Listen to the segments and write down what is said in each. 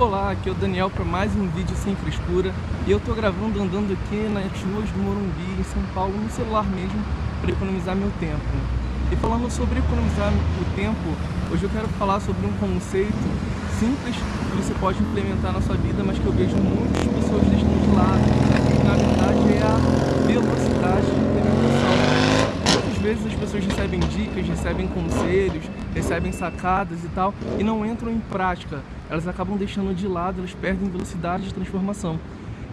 Olá, aqui é o Daniel para mais um vídeo sem frescura e eu tô gravando andando aqui nas ruas do Morumbi, em São Paulo, no celular mesmo, para economizar meu tempo. E falando sobre economizar o tempo, hoje eu quero falar sobre um conceito simples que você pode implementar na sua vida, mas que eu vejo muitas pessoas deixando de lado, que na verdade é a velocidade de implementação. Muitas vezes as pessoas recebem dicas, recebem conselhos, recebem sacadas e tal, e não entram em prática elas acabam deixando de lado, elas perdem velocidade de transformação.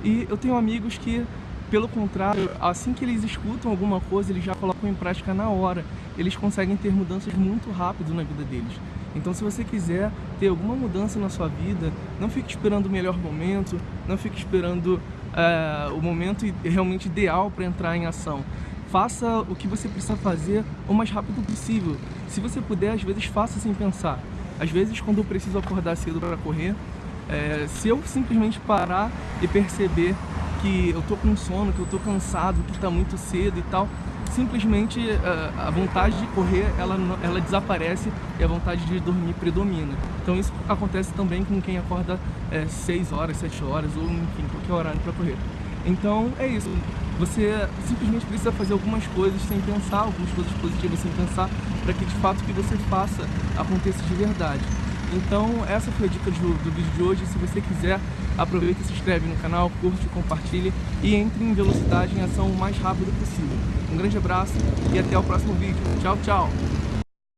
E eu tenho amigos que, pelo contrário, assim que eles escutam alguma coisa, eles já colocam em prática na hora. Eles conseguem ter mudanças muito rápido na vida deles. Então se você quiser ter alguma mudança na sua vida, não fique esperando o melhor momento, não fique esperando uh, o momento realmente ideal para entrar em ação. Faça o que você precisa fazer o mais rápido possível. Se você puder, às vezes faça sem pensar. Às vezes, quando eu preciso acordar cedo para correr, é, se eu simplesmente parar e perceber que eu tô com sono, que eu tô cansado, que está muito cedo e tal, simplesmente é, a vontade de correr ela, ela desaparece e a vontade de dormir predomina. Então isso acontece também com quem acorda é, 6 horas, 7 horas ou enfim, qualquer horário para correr. Então é isso. Você simplesmente precisa fazer algumas coisas sem pensar, algumas coisas positivas sem pensar, para que de fato o que você faça aconteça de verdade. Então essa foi a dica do, do vídeo de hoje. Se você quiser, aproveita, se inscreve no canal, curte, compartilhe e entre em velocidade em ação o mais rápido possível. Um grande abraço e até o próximo vídeo. Tchau, tchau!